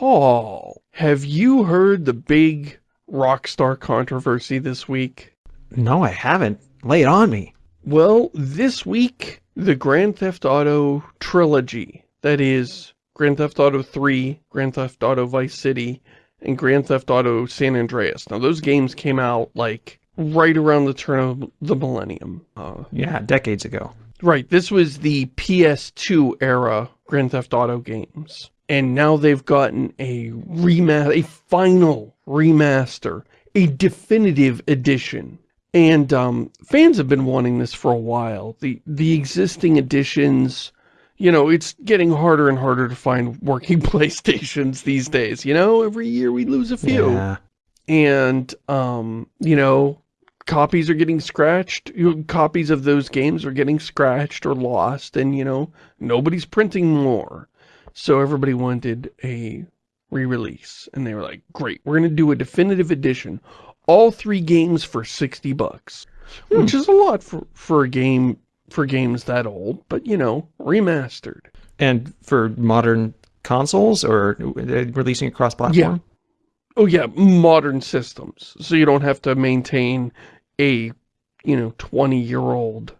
Paul, have you heard the big Rockstar controversy this week? No, I haven't. Lay it on me. Well, this week, the Grand Theft Auto trilogy, that is Grand Theft Auto 3, Grand Theft Auto Vice City, and Grand Theft Auto San Andreas. Now, those games came out, like, right around the turn of the millennium. Uh, yeah, decades ago. Right, this was the PS2 era Grand Theft Auto games. And now they've gotten a remaster, a final remaster, a definitive edition. And um, fans have been wanting this for a while. The, the existing editions, you know, it's getting harder and harder to find working PlayStations these days, you know? Every year we lose a few. Yeah. And, um, you know, copies are getting scratched. Copies of those games are getting scratched or lost. And, you know, nobody's printing more. So everybody wanted a re-release. And they were like, great, we're going to do a definitive edition. All three games for 60 bucks. Hmm. Which is a lot for, for a game, for games that old. But, you know, remastered. And for modern consoles or releasing across platform? Yeah. Oh yeah, modern systems. So you don't have to maintain a, you know, 20-year-old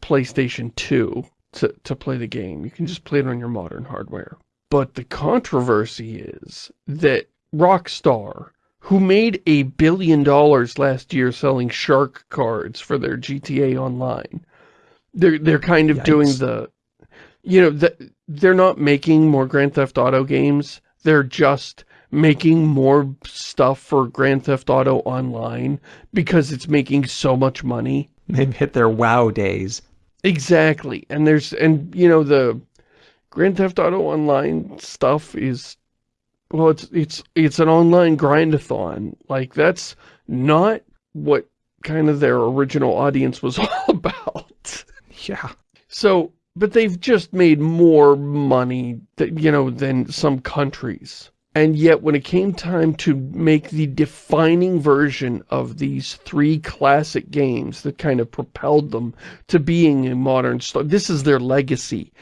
PlayStation 2 to, to play the game. You can just play it on your modern hardware. But the controversy is that Rockstar, who made a billion dollars last year selling shark cards for their GTA Online, they're, they're kind of Yikes. doing the, you know, the, they're not making more Grand Theft Auto games. They're just making more stuff for Grand Theft Auto Online because it's making so much money. They've hit their wow days. Exactly. And there's, and you know, the Grand Theft Auto Online stuff is, well, it's, it's, it's an online grindathon. Like that's not what kind of their original audience was all about. Yeah. So, but they've just made more money, that, you know, than some countries. And yet when it came time to make the defining version of these three classic games that kind of propelled them to being a modern star, this is their legacy.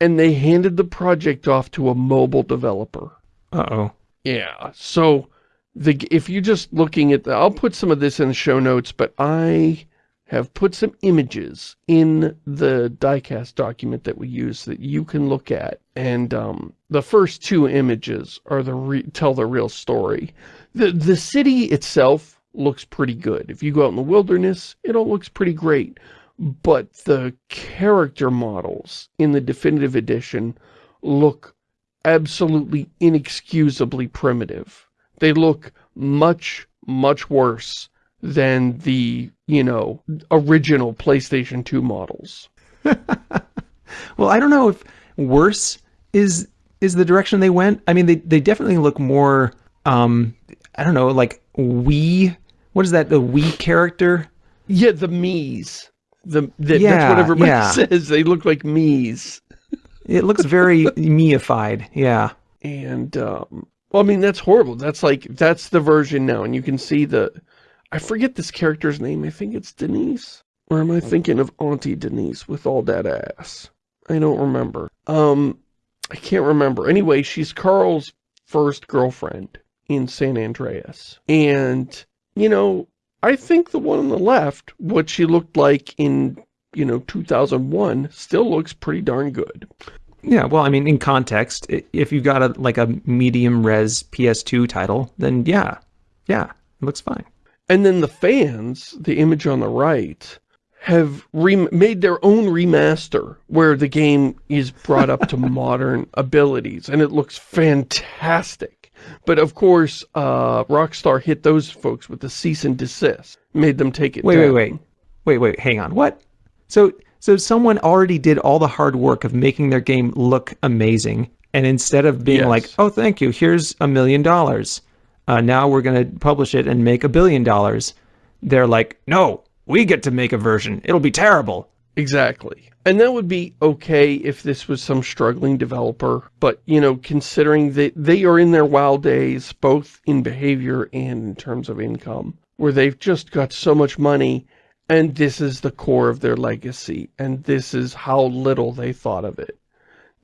And they handed the project off to a mobile developer. Uh-oh. Yeah, so the if you're just looking at the, I'll put some of this in the show notes, but I have put some images in the diecast document that we use that you can look at. And um, the first two images are the tell the real story. The, the city itself looks pretty good. If you go out in the wilderness, it all looks pretty great. But the character models in the definitive edition look absolutely inexcusably primitive. They look much, much worse than the, you know, original PlayStation 2 models. well, I don't know if worse is is the direction they went. I mean, they, they definitely look more, um, I don't know, like Wii, what is that, the Wii character? Yeah, the Mii's. The, the yeah, That's what everybody yeah. says. They look like Mii's. it looks very Miified, yeah. And, um, well, I mean, that's horrible. That's like, that's the version now. And you can see the, I forget this character's name. I think it's Denise. Or am I thinking of Auntie Denise with all that ass? I don't remember. Um, I can't remember. Anyway, she's Carl's first girlfriend in San Andreas. And, you know, I think the one on the left, what she looked like in, you know, 2001, still looks pretty darn good. Yeah, well, I mean, in context, if you've got a like a medium res PS2 title, then yeah, yeah, it looks fine. And then the fans, the image on the right, have made their own remaster where the game is brought up to modern abilities and it looks fantastic. But of course, uh, Rockstar hit those folks with the cease and desist, made them take it Wait, down. wait, wait. Wait, wait, hang on. What? So, so someone already did all the hard work of making their game look amazing. And instead of being yes. like, oh, thank you, here's a million dollars uh, now we're going to publish it and make a billion dollars. They're like, no, we get to make a version. It'll be terrible. Exactly. And that would be okay if this was some struggling developer. But, you know, considering that they are in their wild days, both in behavior and in terms of income, where they've just got so much money and this is the core of their legacy. And this is how little they thought of it.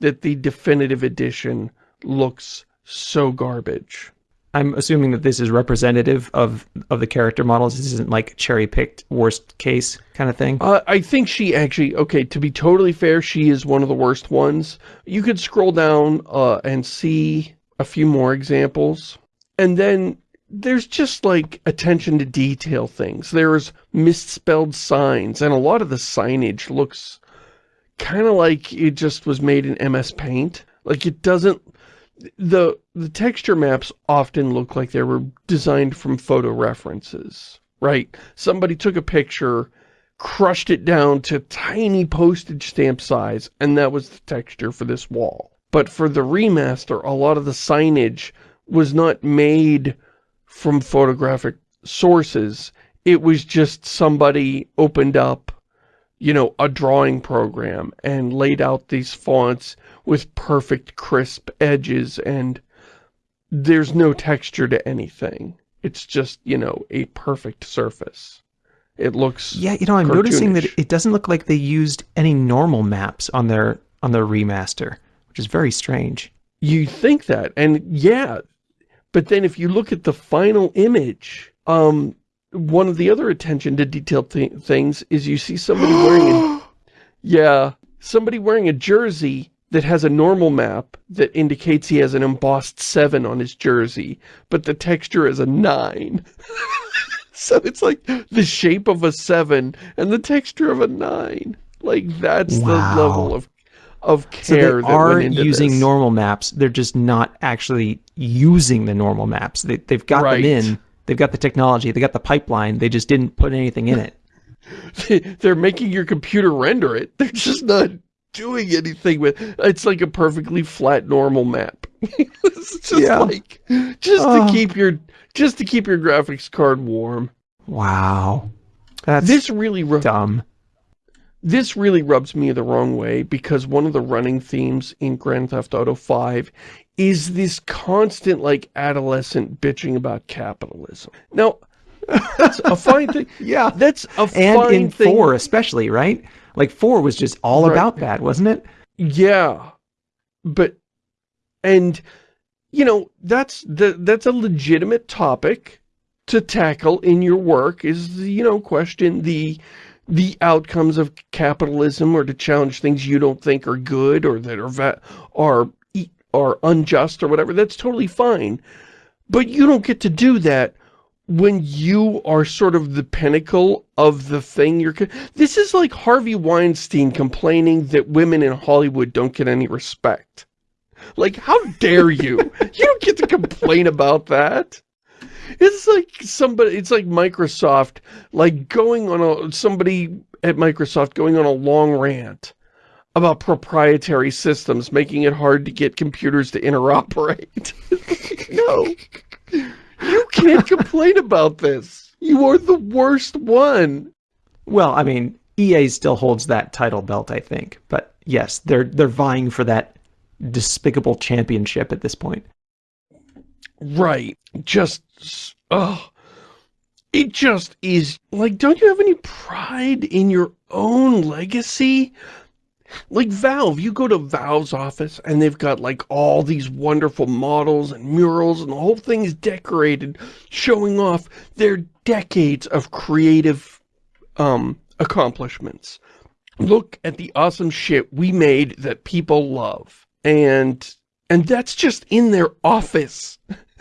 That the definitive edition looks so garbage. I'm assuming that this is representative of of the character models. This isn't like cherry picked worst case kind of thing. Uh, I think she actually okay. To be totally fair, she is one of the worst ones. You could scroll down uh, and see a few more examples, and then there's just like attention to detail things. There's misspelled signs, and a lot of the signage looks kind of like it just was made in MS Paint. Like it doesn't the the texture maps often look like they were designed from photo references, right? Somebody took a picture, crushed it down to tiny postage stamp size, and that was the texture for this wall. But for the remaster, a lot of the signage was not made from photographic sources. It was just somebody opened up, you know, a drawing program and laid out these fonts with perfect crisp edges and there's no texture to anything. It's just, you know, a perfect surface. It looks Yeah, you know, I'm noticing that it doesn't look like they used any normal maps on their on their remaster, which is very strange. You think that, and yeah, but then if you look at the final image, um, one of the other attention to detail th things is you see somebody wearing a, yeah, somebody wearing a jersey that has a normal map that indicates he has an embossed 7 on his jersey, but the texture is a 9. so it's like the shape of a 7 and the texture of a 9. Like, that's wow. the level of of care so they are using this. normal maps. They're just not actually using the normal maps. They, they've got right. them in. They've got the technology. They got the pipeline. They just didn't put anything in it. They're making your computer render it. They're just not doing anything with it's like a perfectly flat normal map it's just yeah. like just to oh. keep your just to keep your graphics card warm wow that's this really dumb this really rubs me the wrong way because one of the running themes in Grand Theft Auto 5 is this constant like adolescent bitching about capitalism now that's a fine thing yeah that's a and fine in thing. 4 especially right like four was just all right. about that, wasn't it? Yeah. But, and, you know, that's, the, that's a legitimate topic to tackle in your work is, you know, question the, the outcomes of capitalism or to challenge things you don't think are good or that are, are, are unjust or whatever. That's totally fine. But you don't get to do that when you are sort of the pinnacle of the thing you're... This is like Harvey Weinstein complaining that women in Hollywood don't get any respect. Like, how dare you? you don't get to complain about that. It's like somebody, it's like Microsoft, like going on a, somebody at Microsoft going on a long rant about proprietary systems, making it hard to get computers to interoperate. no. You can't complain about this. You are the worst one. Well, I mean, EA still holds that title belt, I think. But yes, they're they're vying for that despicable championship at this point. Right. Just oh it just is like don't you have any pride in your own legacy like Valve, you go to Valve's office and they've got like all these wonderful models and murals and the whole thing is decorated, showing off their decades of creative um, accomplishments. Look at the awesome shit we made that people love. And and that's just in their office.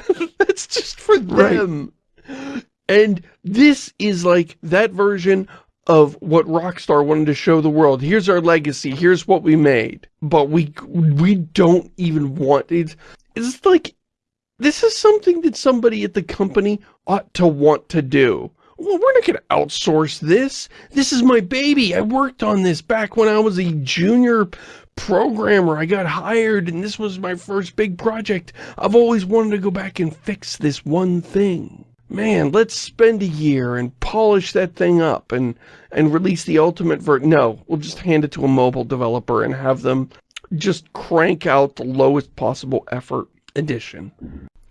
that's just for them. Right. And this is like that version of what Rockstar wanted to show the world. Here's our legacy. Here's what we made. But we we don't even want it. It's like this is something that somebody at the company ought to want to do. Well, we're not going to outsource this. This is my baby. I worked on this back when I was a junior programmer. I got hired and this was my first big project. I've always wanted to go back and fix this one thing man, let's spend a year and polish that thing up and, and release the ultimate ver- No, we'll just hand it to a mobile developer and have them just crank out the lowest possible effort edition.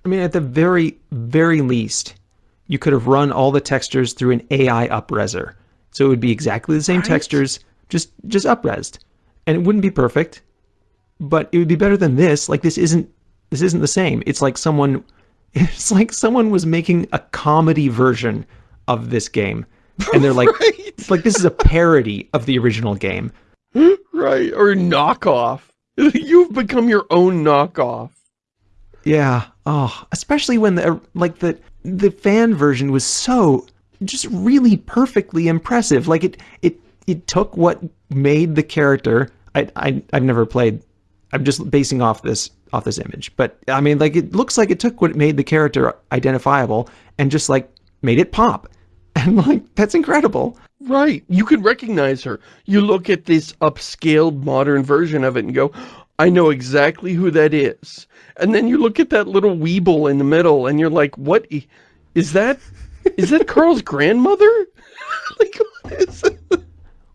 I mean, at the very, very least, you could have run all the textures through an AI upreser. So it would be exactly the same right? textures, just, just upresed. And it wouldn't be perfect, but it would be better than this. Like, this isn't this isn't the same. It's like someone, it's like someone was making a comedy version of this game, and they're like, right. it's like this is a parody of the original game, right? Or knockoff. You've become your own knockoff. Yeah. Oh, especially when the like the the fan version was so just really perfectly impressive. Like it it it took what made the character. I I I've never played. I'm just basing off this off this image, but I mean, like it looks like it took what made the character identifiable and just like made it pop. And like that's incredible. Right. You can recognize her. You look at this upscaled modern version of it and go, I know exactly who that is. And then you look at that little weeble in the middle and you're like, what is that? Is that Carl's grandmother? like, what is it?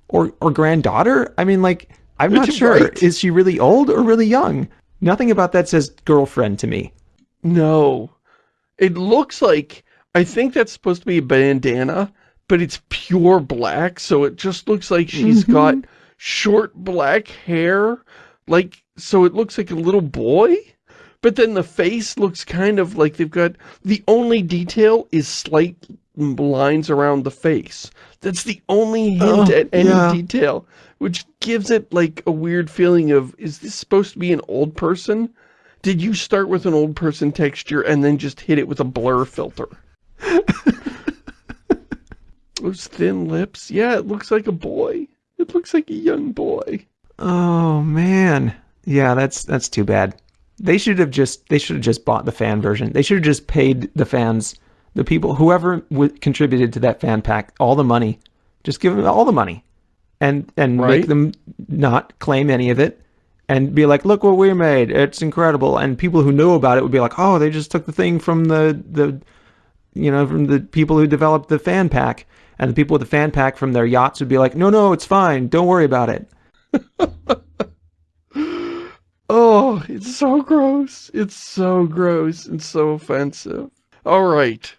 Or, or granddaughter? I mean, like, I'm not sure. Right. Is she really old or really young? Nothing about that says girlfriend to me. No. It looks like, I think that's supposed to be a bandana, but it's pure black, so it just looks like she's mm -hmm. got short black hair, like, so it looks like a little boy? But then the face looks kind of like they've got, the only detail is slight lines around the face. That's the only hint oh, at any yeah. detail, which gives it like a weird feeling of, is this supposed to be an old person? Did you start with an old person texture and then just hit it with a blur filter? Those thin lips. Yeah, it looks like a boy. It looks like a young boy. Oh, man. Yeah, that's that's too bad. They should have just they should have just bought the fan version. They should have just paid the fans, the people, whoever contributed to that fan pack, all the money. Just give them all the money, and and right? make them not claim any of it, and be like, look what we made. It's incredible. And people who know about it would be like, oh, they just took the thing from the the, you know, from the people who developed the fan pack, and the people with the fan pack from their yachts would be like, no, no, it's fine. Don't worry about it. Oh, it's so gross. It's so gross and so offensive. All right,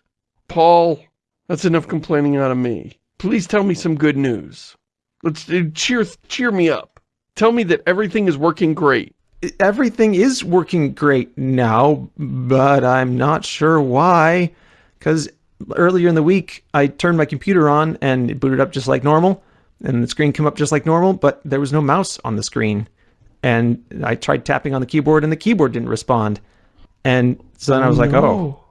Paul, that's enough complaining out of me. Please tell me some good news. Let's uh, cheer cheer me up. Tell me that everything is working great. Everything is working great now, but I'm not sure why. Because earlier in the week, I turned my computer on and it booted up just like normal, and the screen came up just like normal, but there was no mouse on the screen and I tried tapping on the keyboard and the keyboard didn't respond. And so then I was oh, like, no. oh,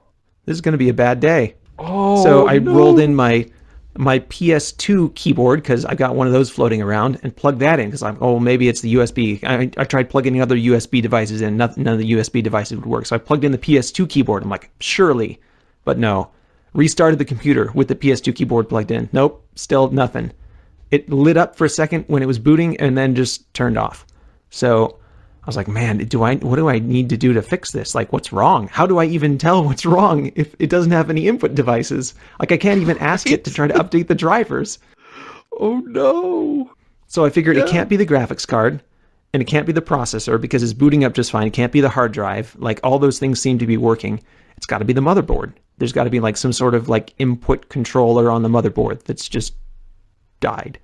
this is going to be a bad day. Oh, so I no. rolled in my my PS2 keyboard because I got one of those floating around and plugged that in because I'm, oh, maybe it's the USB. I, I tried plugging other USB devices in, none of the USB devices would work. So I plugged in the PS2 keyboard. I'm like, surely, but no. Restarted the computer with the PS2 keyboard plugged in. Nope, still nothing. It lit up for a second when it was booting and then just turned off. So I was like, man, do I, what do I need to do to fix this? Like, what's wrong? How do I even tell what's wrong if it doesn't have any input devices? Like, I can't even ask it to try to update the drivers. Oh no. So I figured yeah. it can't be the graphics card and it can't be the processor because it's booting up just fine. It can't be the hard drive. Like all those things seem to be working. It's got to be the motherboard. There's got to be like some sort of like input controller on the motherboard that's just died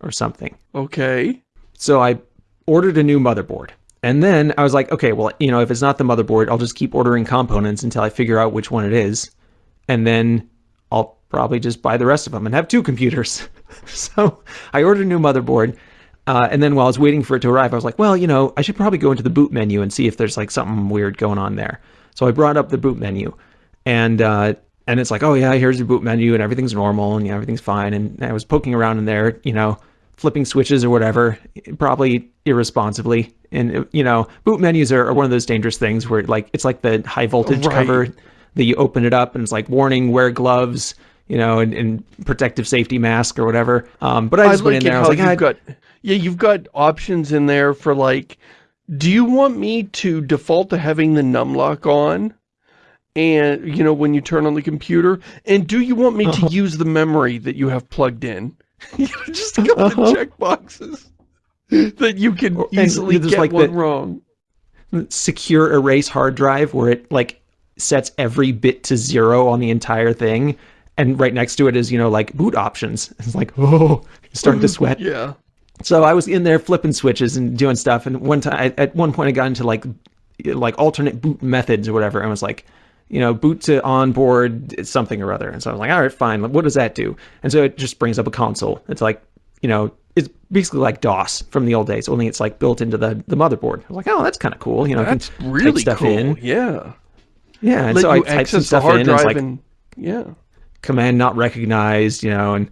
or something. Okay. So I ordered a new motherboard. And then I was like, okay, well, you know, if it's not the motherboard, I'll just keep ordering components until I figure out which one it is. And then I'll probably just buy the rest of them and have two computers. so I ordered a new motherboard. Uh, and then while I was waiting for it to arrive, I was like, well, you know, I should probably go into the boot menu and see if there's like something weird going on there. So I brought up the boot menu and, uh, and it's like, oh yeah, here's your boot menu and everything's normal and everything's fine. And I was poking around in there, you know, flipping switches or whatever, probably irresponsibly. And, you know, boot menus are, are one of those dangerous things where like it's like the high voltage right. cover that you open it up and it's like warning, wear gloves, you know, and, and protective safety mask or whatever. Um, but I just I went in there. I was like, you've got, yeah, you've got options in there for like, do you want me to default to having the num lock on? And, you know, when you turn on the computer? And do you want me to uh -huh. use the memory that you have plugged in? just a couple uh -huh. of check boxes that you can easily get like one wrong. Secure erase hard drive where it like sets every bit to zero on the entire thing. And right next to it is, you know, like boot options. It's like, oh, starting to sweat. yeah. So I was in there flipping switches and doing stuff. And one time, at one point, I got into like like alternate boot methods or whatever, and was like, you know, boot to onboard something or other. And so I was like, all right, fine. What does that do? And so it just brings up a console. It's like, you know, it's basically like DOS from the old days, only it's like built into the, the motherboard. I was like, oh, that's kind of cool. You know, that's really stuff cool. in. Yeah. Yeah. And Let so I typed some stuff in. And it's like, and, yeah. Command not recognized, you know, and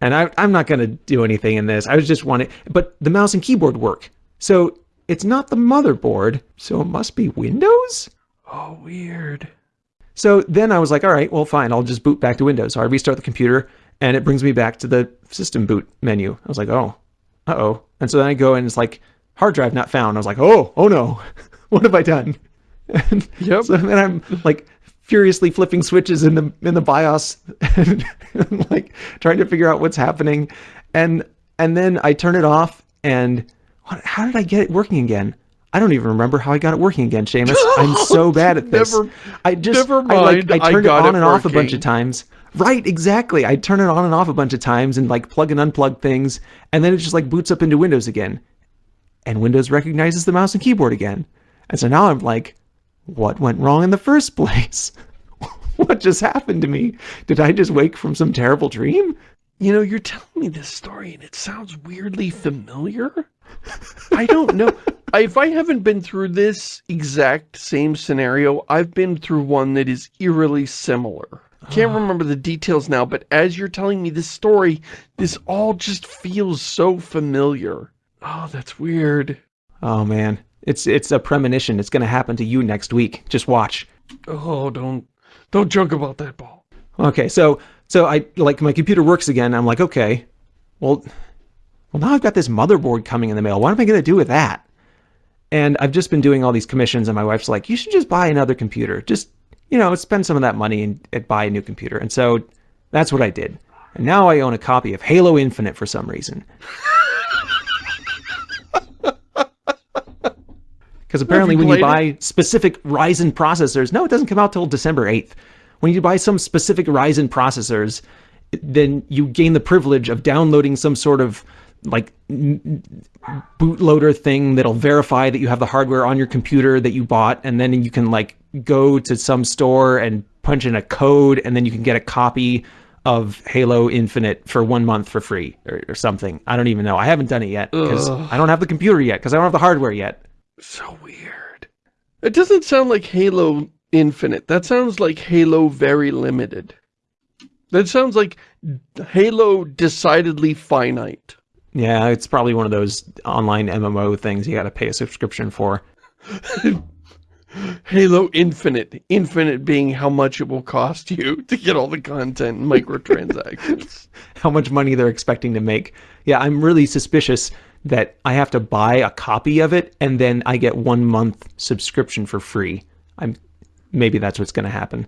and I, I'm not going to do anything in this. I was just wanting, but the mouse and keyboard work. So it's not the motherboard, so it must be Windows? Oh, weird. So then I was like, all right, well, fine, I'll just boot back to Windows. So I restart the computer, and it brings me back to the system boot menu. I was like, oh, uh-oh. And so then I go and it's like, hard drive not found. I was like, oh, oh no, what have I done? And yep. so then I'm like furiously flipping switches in the in the BIOS and like trying to figure out what's happening. And and then I turn it off and what, how did I get it working again? I don't even remember how I got it working again, Shamus. I'm so oh, bad at this. Never, I just never mind. I, like, I turned I it on it and off a bunch of times. Right, exactly. I turn it on and off a bunch of times and like plug and unplug things, and then it just like boots up into Windows again. And Windows recognizes the mouse and keyboard again. And so now I'm like, what went wrong in the first place? what just happened to me? Did I just wake from some terrible dream? You know, you're telling me this story and it sounds weirdly familiar. I don't know. if I haven't been through this exact same scenario, I've been through one that is eerily similar. Can't ah. remember the details now, but as you're telling me this story, this all just feels so familiar. Oh, that's weird. Oh, man. It's it's a premonition. It's going to happen to you next week. Just watch. Oh, don't don't joke about that, Paul. Okay, so so I like my computer works again. I'm like, okay, well, well now I've got this motherboard coming in the mail. What am I going to do with that? And I've just been doing all these commissions, and my wife's like, you should just buy another computer. Just you know, spend some of that money and, and buy a new computer. And so that's what I did. And now I own a copy of Halo Infinite for some reason. Because apparently when you buy it? specific Ryzen processors, no, it doesn't come out till December 8th. When you buy some specific Ryzen processors, then you gain the privilege of downloading some sort of like bootloader thing that'll verify that you have the hardware on your computer that you bought and then you can like go to some store and punch in a code and then you can get a copy of Halo Infinite for one month for free or, or something. I don't even know. I haven't done it yet because I don't have the computer yet because I don't have the hardware yet. So weird. It doesn't sound like Halo Infinite. That sounds like Halo Very Limited. That sounds like Halo Decidedly Finite. Yeah, it's probably one of those online MMO things you got to pay a subscription for. Halo Infinite. Infinite being how much it will cost you to get all the content and microtransactions. how much money they're expecting to make. Yeah, I'm really suspicious that I have to buy a copy of it and then I get one month subscription for free. I'm Maybe that's what's going to happen.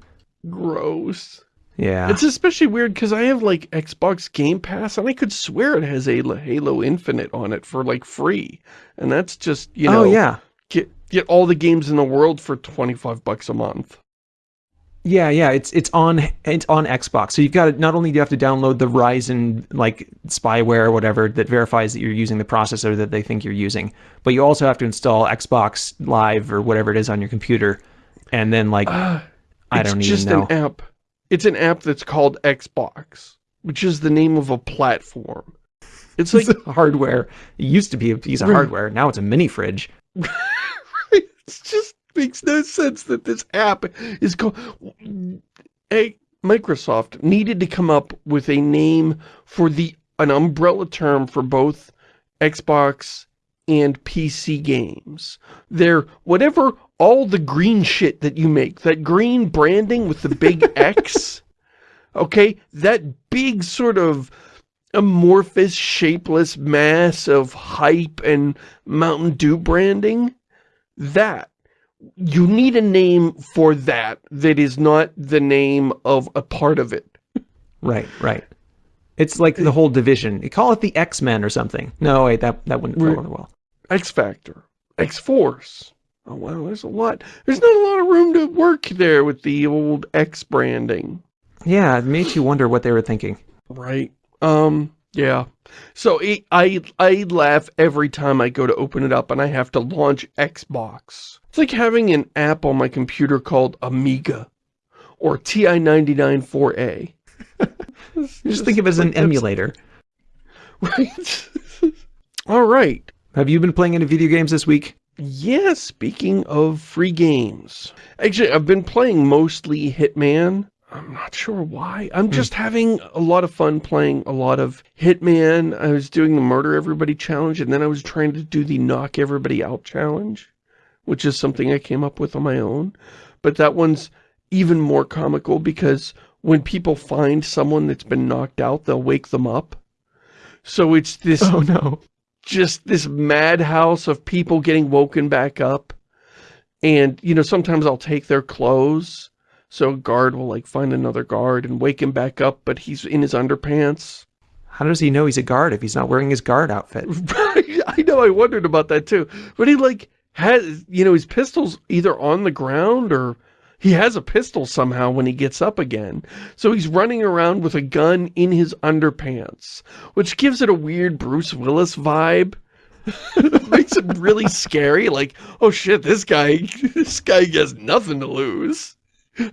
Gross. Yeah. It's especially weird because I have like Xbox Game Pass and I could swear it has a Halo Infinite on it for like free. And that's just, you oh, know, oh, yeah. get get all the games in the world for 25 bucks a month. Yeah, yeah, it's it's on it's on Xbox. So you've got to, not only do you have to download the Ryzen like spyware or whatever that verifies that you're using the processor that they think you're using, but you also have to install Xbox Live or whatever it is on your computer, and then like uh, I don't even know. It's just an app it's an app that's called Xbox, which is the name of a platform. It's like it's hardware. It used to be a piece of right. hardware. Now it's a mini fridge. right. It just makes no sense that this app is called... A Microsoft needed to come up with a name for the an umbrella term for both Xbox and PC games. They're whatever all the green shit that you make, that green branding with the big X, okay, that big sort of amorphous, shapeless mass of hype and Mountain Dew branding, that, you need a name for that that is not the name of a part of it. Right, right. It's like the whole division. You call it the X-Men or something. No, wait, that, that wouldn't go over well. X-Factor. X-Force. Oh, wow, there's a lot. There's not a lot of room to work there with the old X branding. Yeah, it makes you wonder what they were thinking. Right. Um, Yeah. So it, I, I laugh every time I go to open it up and I have to launch Xbox. It's like having an app on my computer called Amiga or TI-99 4A. just, just think of it as an emulator. Right. All right. Have you been playing any video games this week? Yeah, speaking of free games. Actually, I've been playing mostly Hitman. I'm not sure why. I'm hmm. just having a lot of fun playing a lot of Hitman. I was doing the Murder Everybody challenge, and then I was trying to do the Knock Everybody Out challenge, which is something I came up with on my own. But that one's even more comical because when people find someone that's been knocked out, they'll wake them up. So it's this oh, no just this madhouse of people getting woken back up. And, you know, sometimes I'll take their clothes. So a guard will, like, find another guard and wake him back up, but he's in his underpants. How does he know he's a guard if he's not wearing his guard outfit? I know, I wondered about that too. But he, like, has, you know, his pistol's either on the ground or he has a pistol somehow when he gets up again. So he's running around with a gun in his underpants, which gives it a weird Bruce Willis vibe. makes it really scary, like, oh shit, this guy, this guy has nothing to lose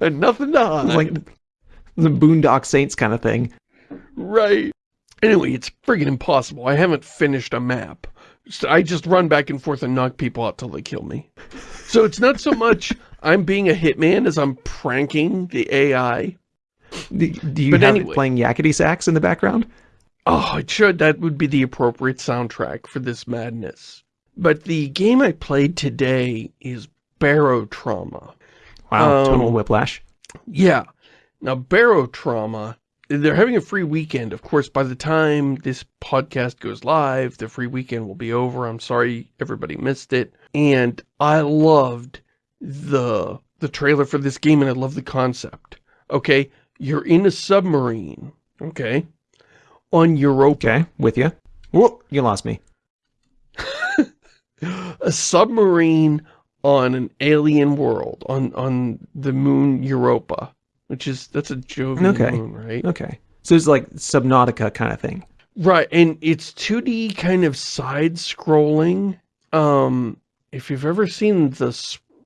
and nothing to hide. Like the Boondock Saints kind of thing. Right. Anyway, it's friggin' impossible. I haven't finished a map. I just run back and forth and knock people out till they kill me. So it's not so much I'm being a hitman as I'm pranking the AI. Do, do you but have anyway, it playing yakety sax in the background? Oh, it should. That would be the appropriate soundtrack for this madness. But the game I played today is Barotrauma. Wow, um, tonal whiplash. Yeah. Now, Barotrauma, they're having a free weekend. Of course, by the time this podcast goes live, the free weekend will be over. I'm sorry everybody missed it. And I loved the the trailer for this game and I love the concept. Okay, you're in a submarine, okay, on Europa. Okay, with you. Whoop, you lost me. a submarine on an alien world, on, on the moon Europa, which is, that's a Jovian okay. moon, right? Okay. So it's like Subnautica kind of thing. Right, and it's 2D kind of side-scrolling. Um, if you've ever seen the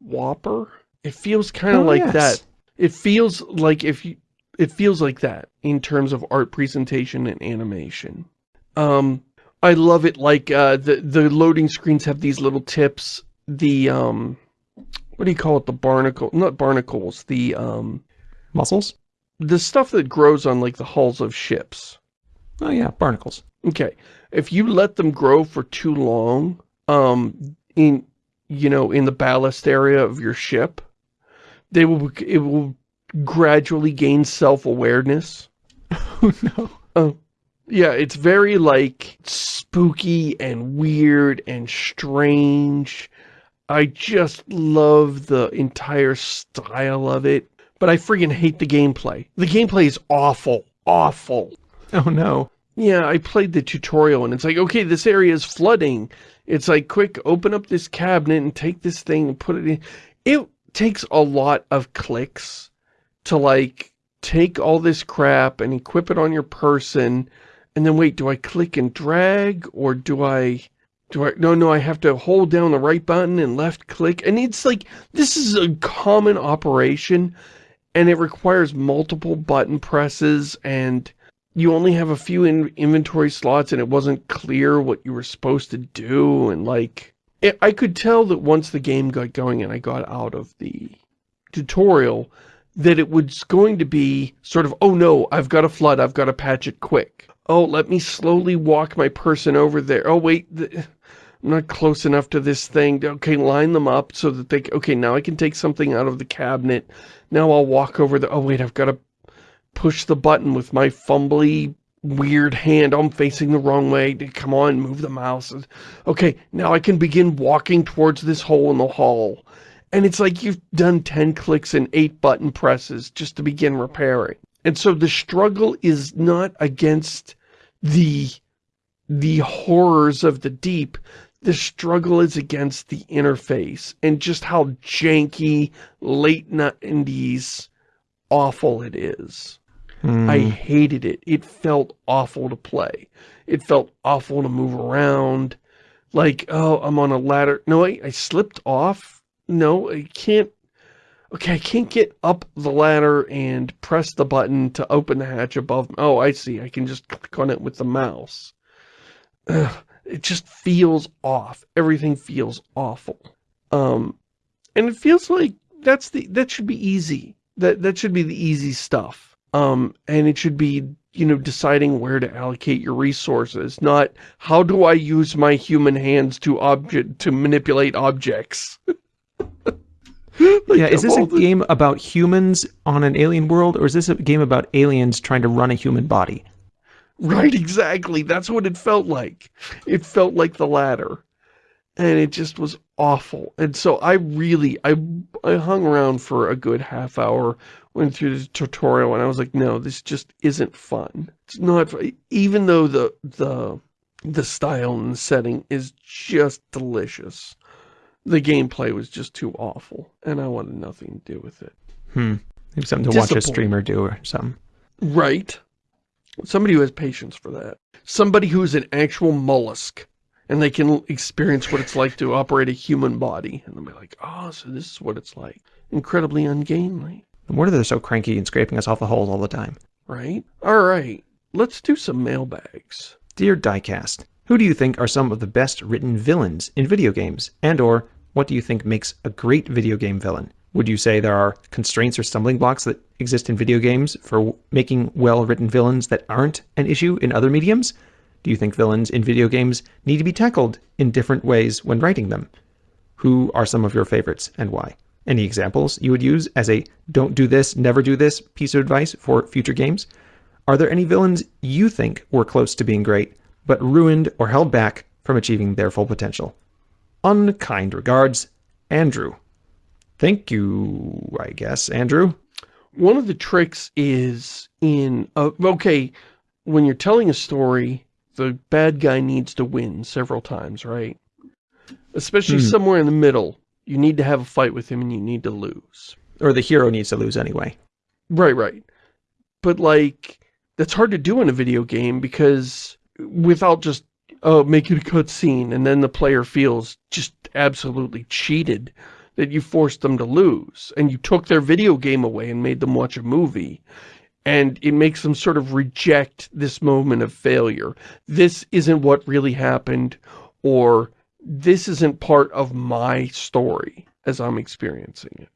Swapper. It feels kind of oh, like yes. that. It feels like if you, it feels like that in terms of art presentation and animation. Um, I love it like, uh, the, the loading screens have these little tips. The, um, what do you call it? The barnacle, not barnacles, the, um. Mussels? The stuff that grows on like the hulls of ships. Oh yeah, barnacles. Okay. If you let them grow for too long, um, in you know, in the ballast area of your ship, they will, it will gradually gain self-awareness. Oh, no. Oh, yeah, it's very, like, spooky and weird and strange. I just love the entire style of it, but I freaking hate the gameplay. The gameplay is awful. Awful. Oh, no. Yeah, I played the tutorial and it's like, okay, this area is flooding. It's like, quick, open up this cabinet and take this thing and put it in. It takes a lot of clicks to like take all this crap and equip it on your person and then wait, do I click and drag or do I, do I, no, no, I have to hold down the right button and left click. And it's like, this is a common operation and it requires multiple button presses and you only have a few in inventory slots and it wasn't clear what you were supposed to do and like it, I could tell that once the game got going and I got out of the tutorial that it was going to be sort of oh no I've got a flood I've got to patch it quick. Oh let me slowly walk my person over there. Oh wait I'm not close enough to this thing. Okay line them up so that they okay now I can take something out of the cabinet. Now I'll walk over the oh wait I've got to push the button with my fumbly, weird hand. I'm facing the wrong way. Come on, move the mouse. Okay, now I can begin walking towards this hole in the hall. And it's like you've done 10 clicks and 8 button presses just to begin repairing. And so the struggle is not against the the horrors of the deep. The struggle is against the interface and just how janky, late 90s awful it is. Mm. I hated it. It felt awful to play. It felt awful to move around. Like, oh, I'm on a ladder. No, I, I slipped off. No, I can't. Okay, I can't get up the ladder and press the button to open the hatch above. Oh, I see. I can just click on it with the mouse. Ugh, it just feels off. Everything feels awful. Um, and it feels like that's the that should be easy. That that should be the easy stuff. Um, and it should be you know deciding where to allocate your resources, not how do I use my human hands to object to manipulate objects. like yeah, is this a the... game about humans on an alien world, or is this a game about aliens trying to run a human body? Right, exactly. That's what it felt like. It felt like the latter and it just was awful. And so I really, I, I hung around for a good half hour, went through the tutorial, and I was like, no, this just isn't fun. It's not, even though the, the, the style and the setting is just delicious. The gameplay was just too awful, and I wanted nothing to do with it. Hmm. Maybe something to watch a streamer do or something. Right. Somebody who has patience for that. Somebody who's an actual mollusk and they can experience what it's like to operate a human body. And they'll be like, oh, so this is what it's like. Incredibly ungainly. No wonder they're so cranky and scraping us off the holes all the time. Right? All right. Let's do some mailbags. Dear Diecast, who do you think are some of the best written villains in video games? And or, what do you think makes a great video game villain? Would you say there are constraints or stumbling blocks that exist in video games for making well-written villains that aren't an issue in other mediums? Do you think villains in video games need to be tackled in different ways when writing them? Who are some of your favorites and why? Any examples you would use as a don't do this, never do this piece of advice for future games? Are there any villains you think were close to being great, but ruined or held back from achieving their full potential? Unkind regards, Andrew. Thank you, I guess, Andrew. One of the tricks is in, uh, okay, when you're telling a story, the bad guy needs to win several times, right? Especially hmm. somewhere in the middle. You need to have a fight with him and you need to lose. Or the hero needs to lose anyway. Right, right. But like, that's hard to do in a video game because without just uh, making a cutscene and then the player feels just absolutely cheated that you forced them to lose and you took their video game away and made them watch a movie and it makes them sort of reject this moment of failure. This isn't what really happened, or this isn't part of my story as I'm experiencing it.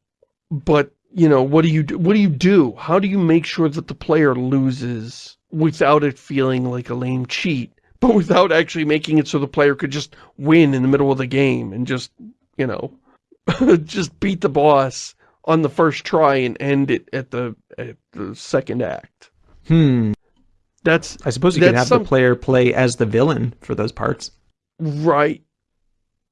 But, you know, what do you do? What do you do? How do you make sure that the player loses without it feeling like a lame cheat, but without actually making it so the player could just win in the middle of the game and just, you know, just beat the boss on the first try and end it at the at the second act. Hmm. That's I suppose you could have some, the player play as the villain for those parts. Right.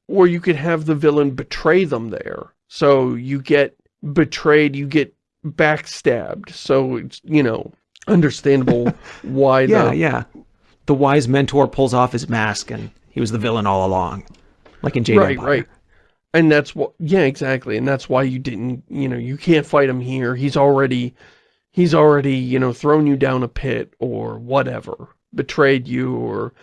Or you could have the villain betray them there. So you get betrayed, you get backstabbed. So it's, you know, understandable why yeah, the... Yeah, The wise mentor pulls off his mask and he was the villain all along. Like in Jade Right, Empire. right. And that's what, yeah, exactly. And that's why you didn't, you know, you can't fight him here. He's already, he's already, you know, thrown you down a pit or whatever, betrayed you or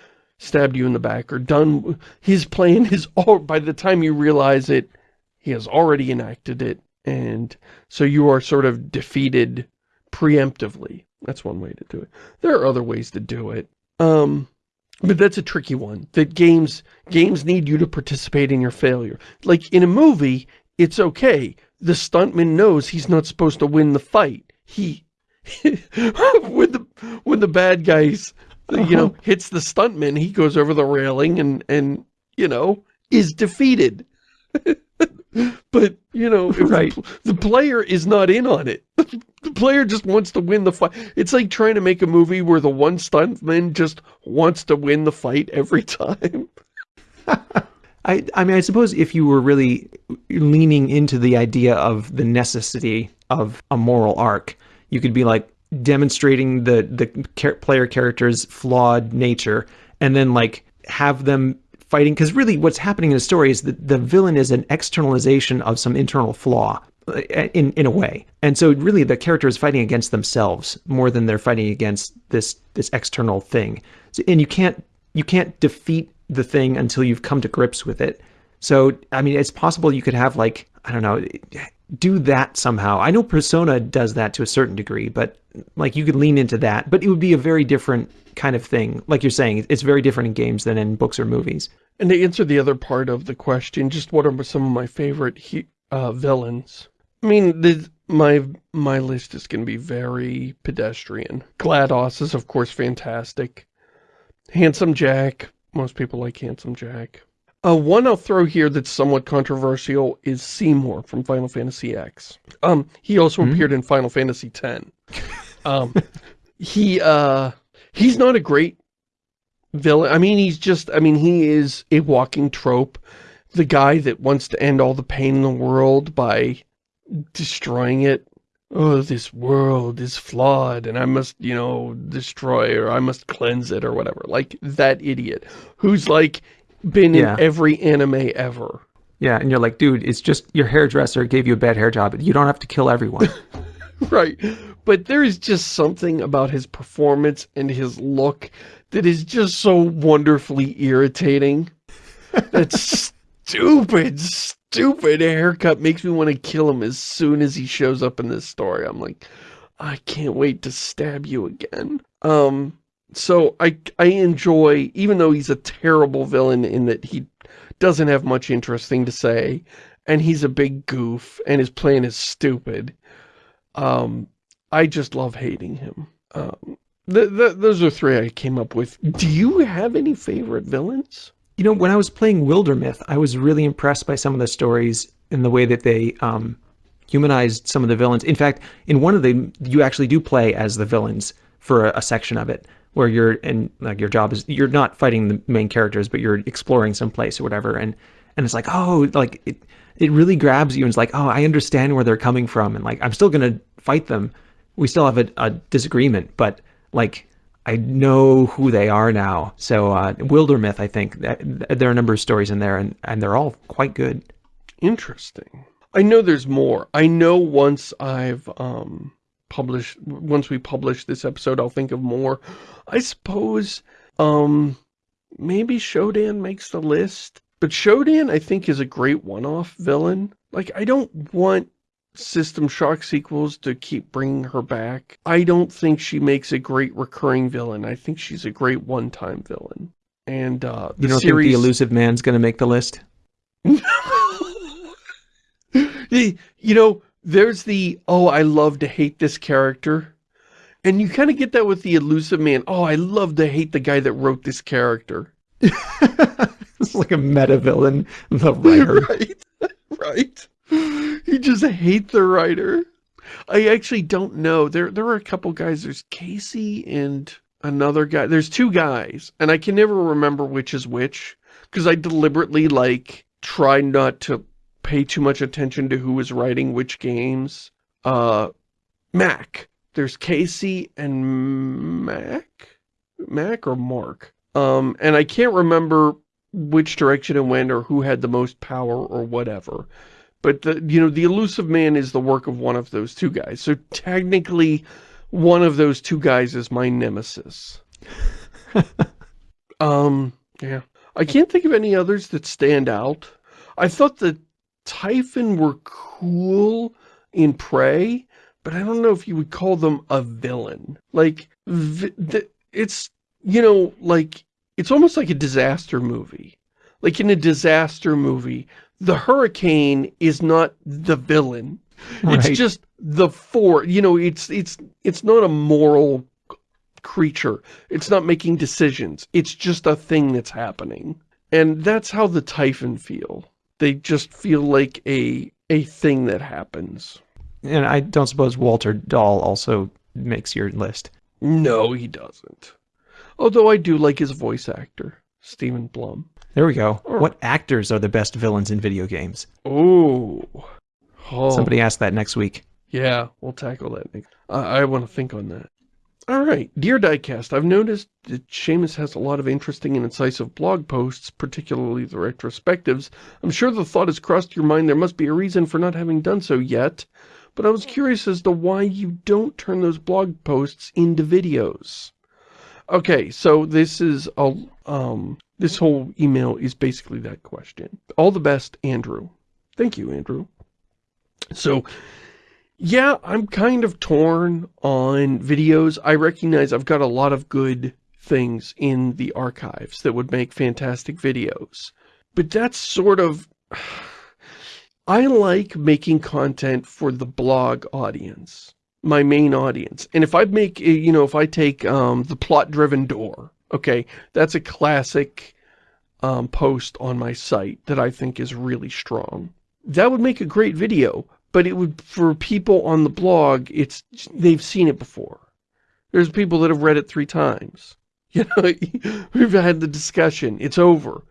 stabbed you in the back or done, his plan is all, by the time you realize it, he has already enacted it. And so you are sort of defeated preemptively. That's one way to do it. There are other ways to do it. Um, but that's a tricky one. That games games need you to participate in your failure. Like in a movie, it's okay. The stuntman knows he's not supposed to win the fight. He when the when the bad guys you know hits the stuntman, he goes over the railing and and you know is defeated. but you know, right. the, the, player is not in on it. the player just wants to win the fight. It's like trying to make a movie where the one stuntman just wants to win the fight every time. I, I mean, I suppose if you were really leaning into the idea of the necessity of a moral arc, you could be like demonstrating the the player character's flawed nature, and then like have them fighting because really what's happening in the story is that the villain is an externalization of some internal flaw uh, in in a way. And so really the character is fighting against themselves more than they're fighting against this this external thing. So, and you can't you can't defeat the thing until you've come to grips with it. So I mean, it's possible you could have like I don't know, do that somehow. I know Persona does that to a certain degree, but like you could lean into that, but it would be a very different kind of thing. Like you're saying, it's very different in games than in books or movies. And to answer the other part of the question, just what are some of my favorite uh, villains? I mean, the, my my list is going to be very pedestrian. GLaDOS is, of course, fantastic. Handsome Jack. Most people like Handsome Jack. Uh, one I'll throw here that's somewhat controversial is Seymour from Final Fantasy X. Um, he also mm -hmm. appeared in Final Fantasy X. Um, he, uh, he's not a great villain. I mean, he's just, I mean, he is a walking trope. The guy that wants to end all the pain in the world by destroying it. Oh, this world is flawed and I must, you know, destroy or I must cleanse it or whatever. Like that idiot who's like been yeah. in every anime ever. Yeah, and you're like, dude, it's just your hairdresser gave you a bad hair job. You don't have to kill everyone. right. But there is just something about his performance and his look that is just so wonderfully irritating. That's stupid, stupid haircut makes me want to kill him as soon as he shows up in this story. I'm like, I can't wait to stab you again. Um, so I, I enjoy, even though he's a terrible villain in that he doesn't have much interesting to say, and he's a big goof, and his plan is stupid, um, I just love hating him. Um, th th those are three I came up with. Do you have any favorite villains? You know, when I was playing Wildermyth, I was really impressed by some of the stories and the way that they um, humanized some of the villains. In fact, in one of them, you actually do play as the villains for a, a section of it where you're and like your job is you're not fighting the main characters but you're exploring some place or whatever. And and it's like oh like it it really grabs you and it's like oh I understand where they're coming from and like I'm still gonna fight them. We still have a, a disagreement but like I know who they are now. So uh Wildermyth I think there are a number of stories in there and and they're all quite good. Interesting. I know there's more. I know once I've um publish once we publish this episode I'll think of more. I suppose um maybe Shodan makes the list. But Shodan I think is a great one-off villain. Like I don't want System Shock sequels to keep bringing her back. I don't think she makes a great recurring villain. I think she's a great one-time villain. And uh you don't series... think the Illusive Man's gonna make the list? You know there's the, oh, I love to hate this character. And you kind of get that with the Illusive Man. Oh, I love to hate the guy that wrote this character. it's like a meta villain, the writer. Right, right. You just hate the writer. I actually don't know. There, there are a couple guys. There's Casey and another guy. There's two guys, and I can never remember which is which because I deliberately like try not to pay too much attention to who was writing which games. Uh, Mac. There's Casey and Mac? Mac or Mark? Um, and I can't remember which direction it went or who had the most power or whatever. But, the, you know, the Illusive Man is the work of one of those two guys. So technically, one of those two guys is my nemesis. um, yeah. I can't think of any others that stand out. I thought that Typhon were cool in Prey, but I don't know if you would call them a villain. Like, it's, you know, like, it's almost like a disaster movie. Like in a disaster movie, the hurricane is not the villain. Right. It's just the four, you know, it's, it's, it's not a moral creature. It's not making decisions. It's just a thing that's happening. And that's how the Typhon feel they just feel like a a thing that happens. And I don't suppose Walter Dahl also makes your list. No, he doesn't. Although I do like his voice actor, Steven Blum. There we go. Or, what actors are the best villains in video games? Ooh. Oh. Somebody asked that next week. Yeah, we'll tackle that. I, I want to think on that. All right. Dear Diecast, I've noticed that Shamus has a lot of interesting and incisive blog posts, particularly the retrospectives. I'm sure the thought has crossed your mind there must be a reason for not having done so yet, but I was curious as to why you don't turn those blog posts into videos. Okay, so this is a, um, this whole email is basically that question. All the best, Andrew. Thank you, Andrew. So, yeah, I'm kind of torn on videos. I recognize I've got a lot of good things in the archives that would make fantastic videos. But that's sort of... I like making content for the blog audience, my main audience. And if I make, eh, you know, if I take um, the plot-driven door, okay, that's a classic um, post on my site that I think is really strong. That would make a great video, but it would, for people on the blog, it's, they've seen it before. There's people that have read it three times. You know, we've had the discussion. It's over.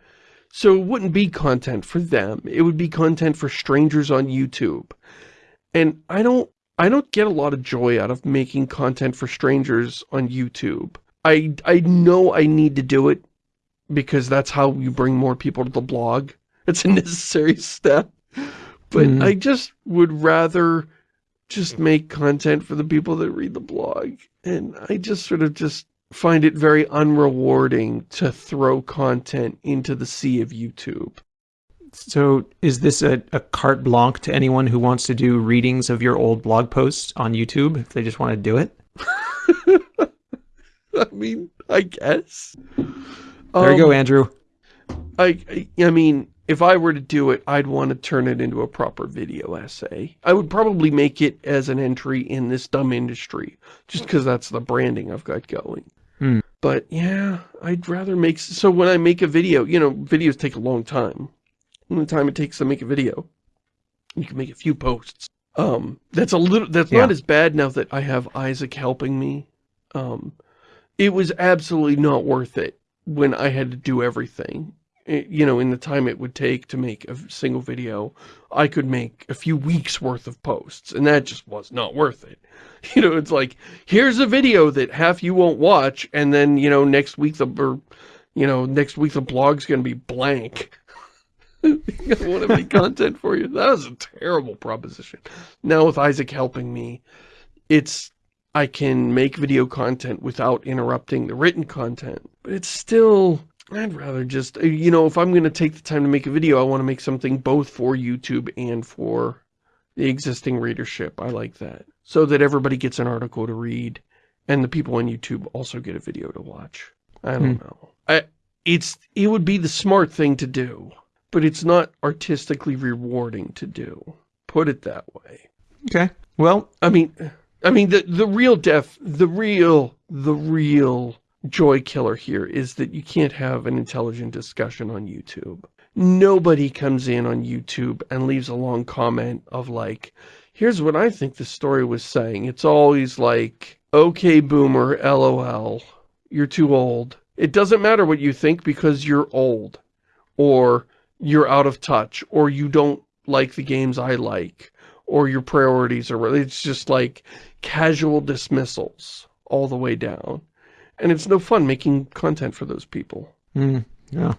So it wouldn't be content for them. It would be content for strangers on YouTube. And I don't, I don't get a lot of joy out of making content for strangers on YouTube. I, I know I need to do it because that's how you bring more people to the blog. It's a necessary step. But mm. I just would rather just make content for the people that read the blog. And I just sort of just find it very unrewarding to throw content into the sea of YouTube. So is this a, a carte blanche to anyone who wants to do readings of your old blog posts on YouTube, if they just want to do it? I mean, I guess. There um, you go, um, Andrew. I, I, I mean, if I were to do it, I'd want to turn it into a proper video essay. I would probably make it as an entry in this dumb industry, just because that's the branding I've got going. Hmm. But yeah, I'd rather make, so when I make a video, you know, videos take a long time. And the time it takes to make a video, you can make a few posts. Um, that's a little, that's yeah. not as bad now that I have Isaac helping me. Um, it was absolutely not worth it when I had to do everything you know, in the time it would take to make a single video, I could make a few weeks worth of posts, and that just was not worth it. You know, it's like, here's a video that half you won't watch, and then, you know, next week the, or, you know, next week the blog's going to be blank. I won't have any content for you. That was a terrible proposition. Now with Isaac helping me, it's, I can make video content without interrupting the written content, but it's still, I'd rather just, uh, you know, if I'm going to take the time to make a video, I want to make something both for YouTube and for the existing readership. I like that. So that everybody gets an article to read and the people on YouTube also get a video to watch. I don't hmm. know. I, it's, it would be the smart thing to do, but it's not artistically rewarding to do. Put it that way. Okay. Well, I mean, I mean, the, the real def, the real, the real joy killer here is that you can't have an intelligent discussion on YouTube. Nobody comes in on YouTube and leaves a long comment of like, here's what I think the story was saying. It's always like, okay, boomer, lol, you're too old. It doesn't matter what you think because you're old. Or you're out of touch. Or you don't like the games I like. Or your priorities are... It's just like casual dismissals all the way down. And it's no fun making content for those people. Mm, yeah.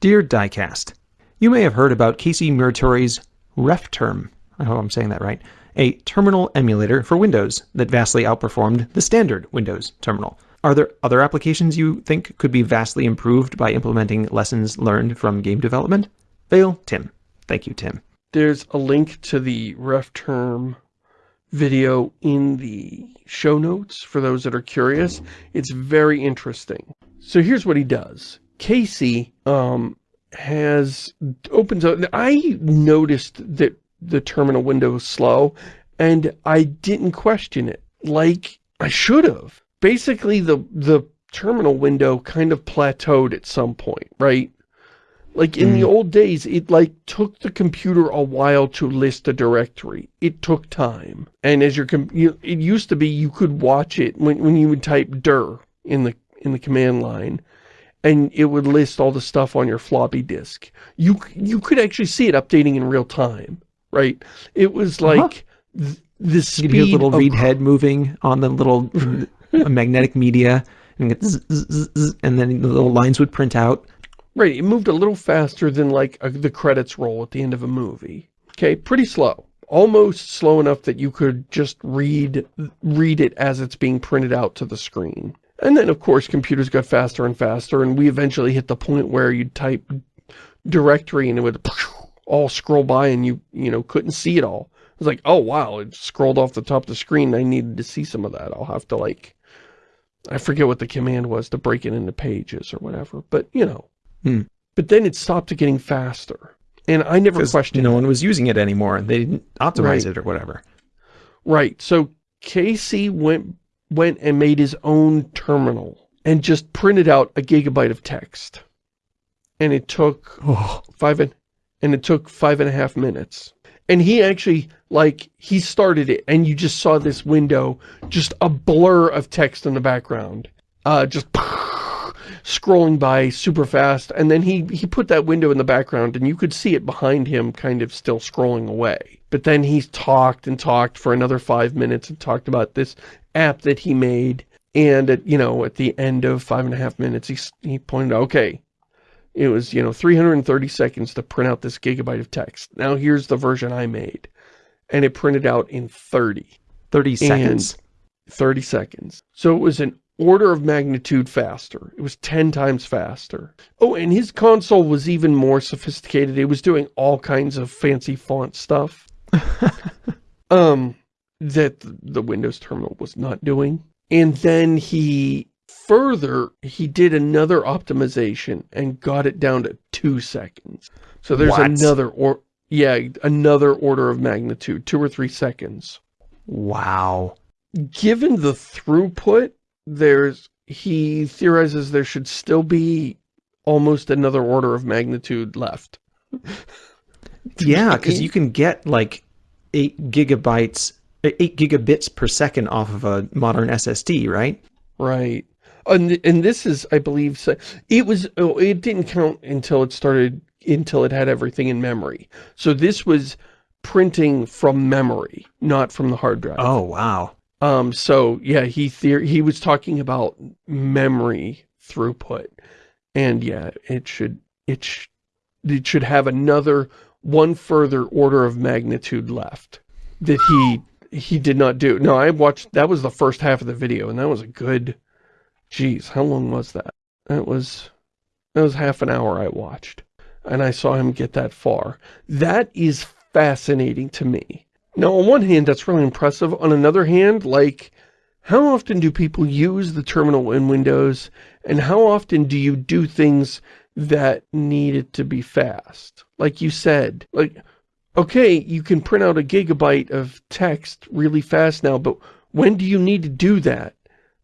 Dear Diecast, you may have heard about Casey Muratori's RefTerm, I hope I'm saying that right, a terminal emulator for Windows that vastly outperformed the standard Windows terminal. Are there other applications you think could be vastly improved by implementing lessons learned from game development? Vale, Tim. Thank you, Tim. There's a link to the RefTerm video in the show notes for those that are curious. It's very interesting. So here's what he does. Casey um, has opens up. I noticed that the terminal window was slow and I didn't question it like I should have. Basically, the, the terminal window kind of plateaued at some point, right? Like in mm. the old days, it like took the computer a while to list a directory. It took time. And as your you, it used to be you could watch it when when you would type dir in the in the command line and it would list all the stuff on your floppy disk. You you could actually see it updating in real time, right? It was uh-huh. like uh -huh. the speed hear little read head moving on the little magnetic media, and, zzz, zzz, zzz, and then the little lines would print out. Right, it moved a little faster than like a, the credits roll at the end of a movie. Okay, pretty slow. Almost slow enough that you could just read read it as it's being printed out to the screen. And then, of course, computers got faster and faster, and we eventually hit the point where you'd type directory and it would all scroll by and you, you know, couldn't see it all. It was like, oh, wow, it scrolled off the top of the screen. I needed to see some of that. I'll have to, like, I forget what the command was to break it into pages or whatever. But, you know. Hmm. But then it stopped getting faster. And I never questioned no one was using it anymore. And They didn't optimize right. it or whatever. Right. So Casey went went and made his own terminal and just printed out a gigabyte of text. And it took oh. five and, and it took five and a half minutes. And he actually, like, he started it and you just saw this window, just a blur of text in the background. Uh, just scrolling by super fast. And then he, he put that window in the background and you could see it behind him kind of still scrolling away. But then he talked and talked for another five minutes and talked about this app that he made. And, at, you know, at the end of five and a half minutes, he, he pointed out, okay, it was, you know, 330 seconds to print out this gigabyte of text. Now here's the version I made. And it printed out in 30. 30 seconds. 30 seconds. So it was an order of magnitude faster. It was 10 times faster. Oh, and his console was even more sophisticated. It was doing all kinds of fancy font stuff. um, that the Windows terminal was not doing. And then he further, he did another optimization and got it down to two seconds. So there's what? another, or yeah, another order of magnitude, two or three seconds. Wow. Given the throughput, there's, he theorizes there should still be almost another order of magnitude left. yeah, because you can get like eight gigabytes, eight gigabits per second off of a modern SSD, right? Right. And, and this is, I believe, it was, oh, it didn't count until it started, until it had everything in memory. So this was printing from memory, not from the hard drive. Oh, wow. Um, so yeah, he he was talking about memory throughput. And yeah, it should, it, sh it should have another one further order of magnitude left that he he did not do. No, I watched, that was the first half of the video, and that was a good, geez, how long was that? That was, that was half an hour I watched, and I saw him get that far. That is fascinating to me. Now, on one hand, that's really impressive. On another hand, like, how often do people use the terminal in Windows, and how often do you do things that need it to be fast? Like you said, like, okay, you can print out a gigabyte of text really fast now, but when do you need to do that?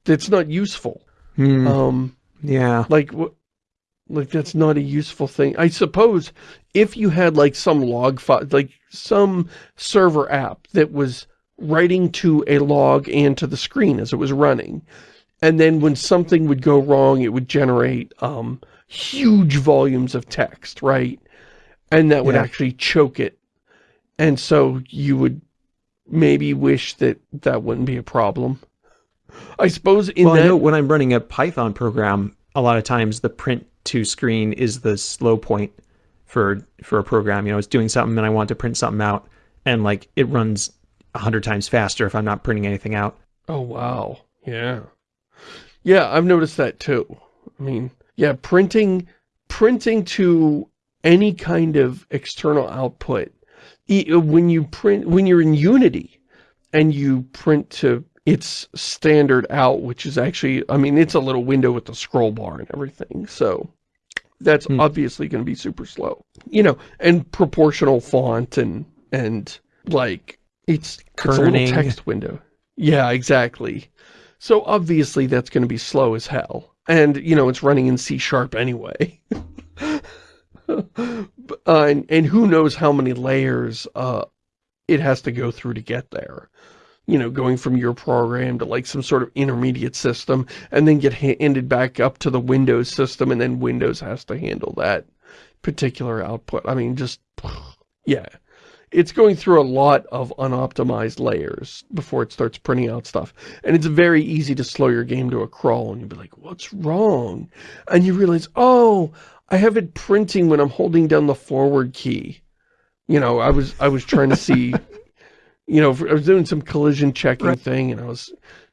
That's not useful. Hmm. Um, yeah. Like, like that's not a useful thing. I suppose if you had like some log file, like some server app that was writing to a log and to the screen as it was running, and then when something would go wrong, it would generate um, huge volumes of text, right? And that would yeah. actually choke it and so you would maybe wish that that wouldn't be a problem. I suppose in well, that... I know when I'm running a Python program, a lot of times the print to screen is the slow point for for a program. You know, it's doing something and I want to print something out and like it runs a hundred times faster if I'm not printing anything out. Oh, wow. Yeah. Yeah, I've noticed that too. I mean, yeah, printing, printing to any kind of external output when you print, when you're in Unity and you print to its standard out, which is actually, I mean, it's a little window with the scroll bar and everything. So that's hmm. obviously going to be super slow, you know, and proportional font and, and like it's, it's a little text window. Yeah, exactly. So obviously that's going to be slow as hell. And, you know, it's running in C sharp anyway. uh, and, and who knows how many layers uh, it has to go through to get there. You know, going from your program to like some sort of intermediate system and then get handed back up to the Windows system and then Windows has to handle that particular output. I mean, just, yeah. it's going through a lot of unoptimized layers before it starts printing out stuff. And it's very easy to slow your game to a crawl and you'll be like, what's wrong? And you realize, oh, I have it printing when I'm holding down the forward key. You know, I was, I was trying to see, you know, I was doing some collision checking right. thing and I was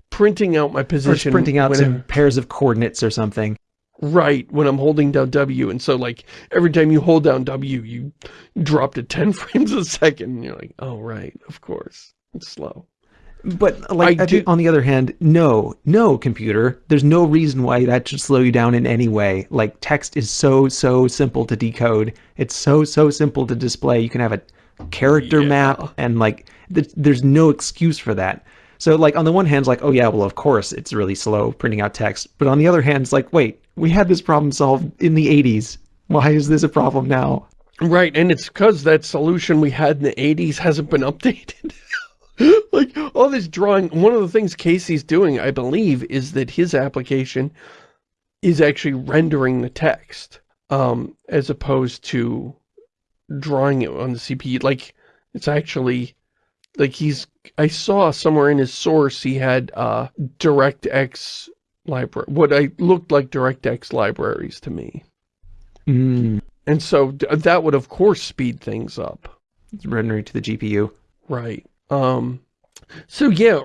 printing out my position. Or printing out some pairs of coordinates or something. Right, when I'm holding down W. And so, like, every time you hold down W, you drop to 10 frames a second. And you're like, oh, right, of course. It's slow. But, like, do, on the other hand, no, no, computer. There's no reason why that should slow you down in any way. Like, text is so, so simple to decode. It's so, so simple to display. You can have a character yeah. map and, like, th there's no excuse for that. So like on the one hand, it's like, oh yeah, well of course it's really slow printing out text. But on the other hand, it's like, wait, we had this problem solved in the 80s. Why is this a problem now? Right, and it's because that solution we had in the 80s hasn't been updated. like, all this drawing, one of the things Casey's doing, I believe, is that his application is actually rendering the text, um, as opposed to drawing it on the CPU. Like, it's actually like he's I saw somewhere in his source he had uh DirectX library what I looked like DirectX libraries to me. Mm. And so that would of course speed things up. It's rendering to the GPU. Right. Um so yeah,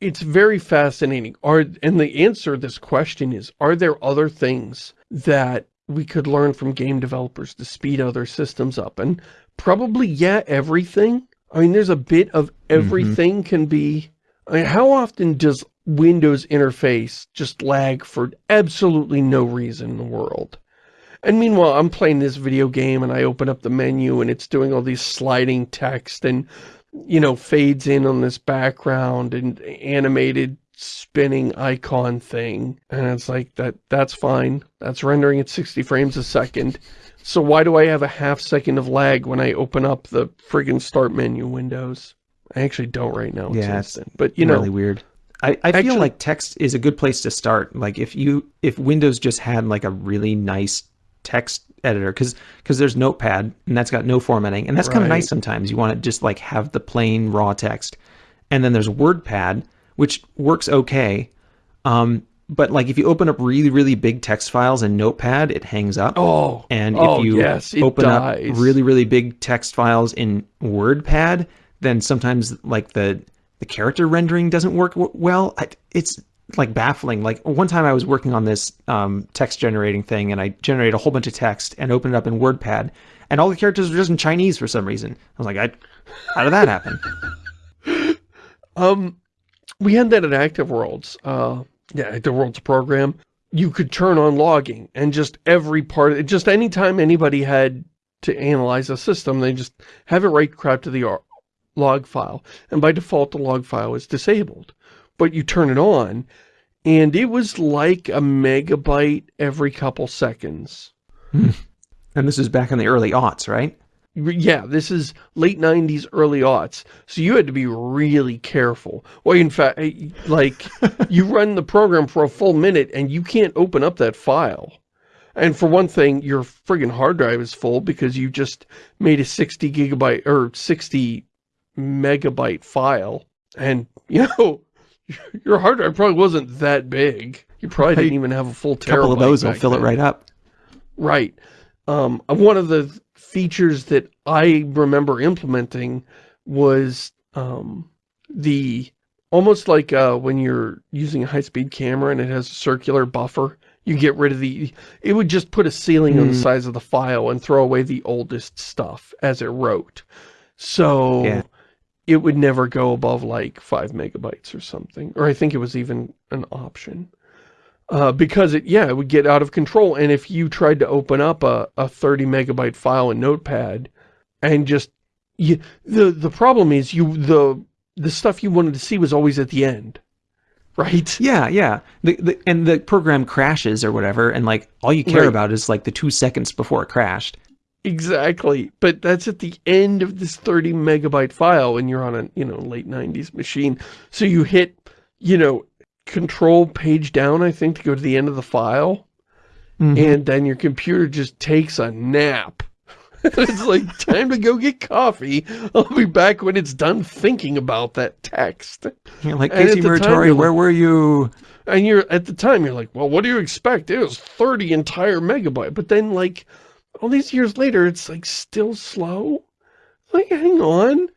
it's very fascinating. Are and the answer to this question is are there other things that we could learn from game developers to speed other systems up? And probably yeah, everything. I mean, there's a bit of mm-hmm. everything mm -hmm. can be... I mean, how often does Windows interface just lag for absolutely no reason in the world? And meanwhile, I'm playing this video game and I open up the menu and it's doing all these sliding text and, you know, fades in on this background and animated spinning icon thing. And it's like, that that's fine. That's rendering at 60 frames a second. So why do I have a half second of lag when I open up the friggin' start menu windows? I actually don't right now. It's yeah, instant. but you know, really weird. I, I actually, feel like text is a good place to start. Like if you if Windows just had like a really nice text editor because because there's Notepad and that's got no formatting and that's right. kind of nice sometimes. You want to just like have the plain raw text, and then there's WordPad which works okay. Um, but like if you open up really really big text files in notepad it hangs up. Oh. And oh, if you yes, open up really really big text files in wordpad then sometimes like the the character rendering doesn't work well. It's like baffling. Like one time i was working on this um, text generating thing and i generated a whole bunch of text and opened it up in wordpad and all the characters were just in chinese for some reason. I was like I, how did that happen? Um we had that at active worlds uh yeah, the world's program, you could turn on logging and just every part, of it, just anytime anybody had to analyze a system, they just have it write crap to the log file. And by default, the log file is disabled. But you turn it on, and it was like a megabyte every couple seconds. Hmm. And this is back in the early aughts, right? Yeah, this is late 90s, early aughts. So you had to be really careful. Well, in fact, eh, like, you run the program for a full minute and you can't open up that file. And for one thing, your friggin' hard drive is full because you just made a 60 gigabyte or 60 megabyte file. And, you know, your hard drive probably wasn't that big. You probably didn't even have a full terabyte. A couple of those will fill then. it right up. Right. Um, one of the features that I remember implementing was um, the almost like uh, when you're using a high-speed camera and it has a circular buffer, you get rid of the, it would just put a ceiling mm. on the hmm. size of the file and throw away the oldest stuff as it wrote. So yeah. it would never go above like five megabytes or something. Or I think it was even an option uh, because it, yeah, it would get out of control. And if you tried to open up a, a 30 megabyte file in Notepad and just, you, the, the problem is you, the, the stuff you wanted to see was always at the end. Right? Yeah, yeah. The, the, and the program crashes or whatever, and like all you care right. about is like the two seconds before it crashed. Exactly. But that's at the end of this 30 megabyte file and you're on a, you know, late 90s machine. So you hit, you know, control page down, I think, to go to the end of the file. Mm -hmm. And then your computer just takes a nap. it's like, time to go get coffee. I'll be back when it's done thinking about that text. You're like, Casey Muratori, where were you? And you're, at the time, you're like, well, what do you expect? It was 30 entire megabyte. But then, like, all these years later, it's, like, still slow. Like, hang on.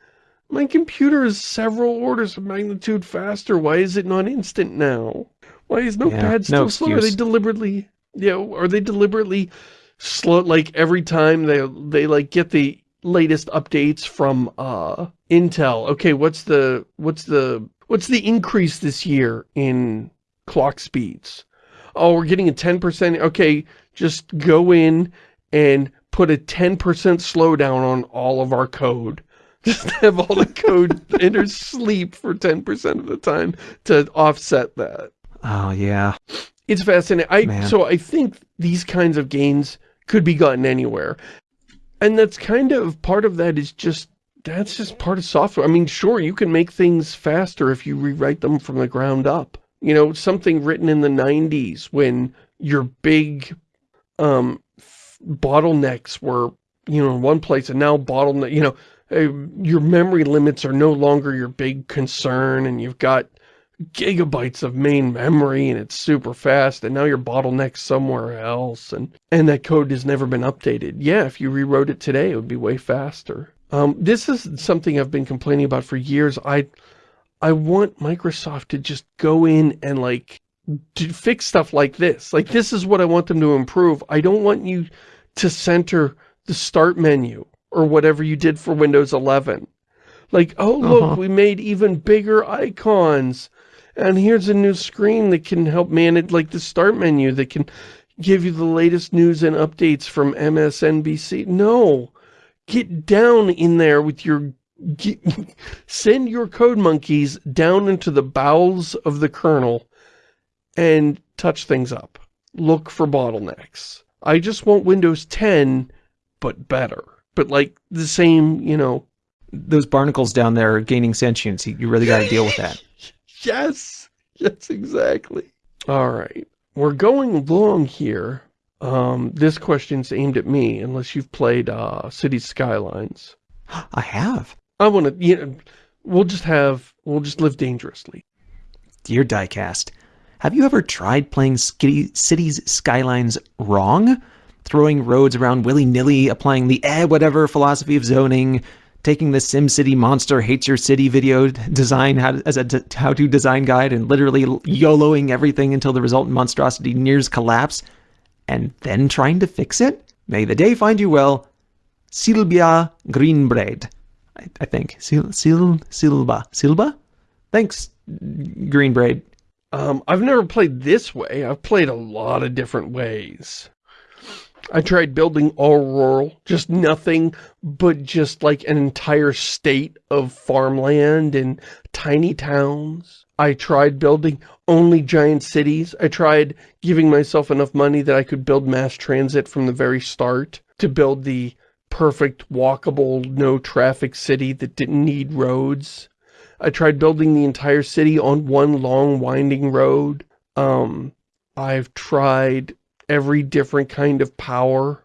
My computer is several orders of magnitude faster. Why is it not instant now? Why is Notepad yeah, still no slow? Are they deliberately, you know, are they deliberately slow, like every time they, they like get the latest updates from, uh, Intel. Okay, what's the, what's the, what's the increase this year in clock speeds? Oh, we're getting a 10%. Okay, just go in and put a 10% slowdown on all of our code. Just have all the code enter sleep for 10% of the time to offset that. Oh, yeah. It's fascinating. I Man. So I think these kinds of gains could be gotten anywhere. And that's kind of, part of that is just, that's just part of software. I mean, sure, you can make things faster if you rewrite them from the ground up. You know, something written in the 90s when your big um, bottlenecks were, you know, in one place and now bottleneck, you know, your memory limits are no longer your big concern and you've got gigabytes of main memory and it's super fast and now you're bottlenecked somewhere else and and that code has never been updated. Yeah, if you rewrote it today, it would be way faster. Um, this is something I've been complaining about for years. I I want Microsoft to just go in and like to fix stuff like this. Like this is what I want them to improve. I don't want you to center the start menu or whatever you did for Windows 11. Like, oh look, uh -huh. we made even bigger icons and here's a new screen that can help manage, like the start menu that can give you the latest news and updates from MSNBC. No, get down in there with your, get, send your code monkeys down into the bowels of the kernel and touch things up. Look for bottlenecks. I just want Windows 10, but better. But like the same, you know. Those barnacles down there are gaining sentience. You really got to deal with that. Yes. Yes, exactly. All right. We're going long here. Um, this question's aimed at me, unless you've played uh, City Skylines. I have. I want to, you know, we'll just have, we'll just live dangerously. Dear Diecast, have you ever tried playing Cities Skylines wrong? Throwing roads around willy-nilly, applying the eh whatever philosophy of zoning, taking the SimCity Monster Hates Your City video design how, as a how-to design guide and literally YOLOing everything until the resultant monstrosity nears collapse, and then trying to fix it? May the day find you well, Silvia Greenbraid. I, I think. Sil, Sil, Silva. Silva? Thanks, Greenbraid. Um, I've never played this way. I've played a lot of different ways. I tried building all rural, just nothing but just like an entire state of farmland and tiny towns. I tried building only giant cities. I tried giving myself enough money that I could build mass transit from the very start to build the perfect walkable, no traffic city that didn't need roads. I tried building the entire city on one long winding road. Um, I've tried every different kind of power.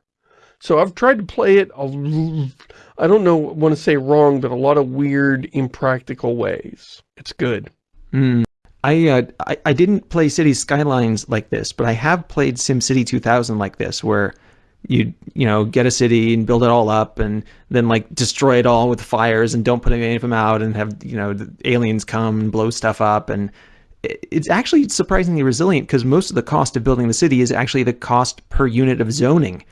So I've tried to play it, I don't know, want to say wrong, but a lot of weird, impractical ways. It's good. Mm. I, uh, I, I didn't play City Skylines like this, but I have played SimCity 2000 like this, where you you know get a city and build it all up, and then like destroy it all with fires and don't put any of them out, and have you know aliens come and blow stuff up, and it's actually surprisingly resilient because most of the cost of building the city is actually the cost per unit of zoning.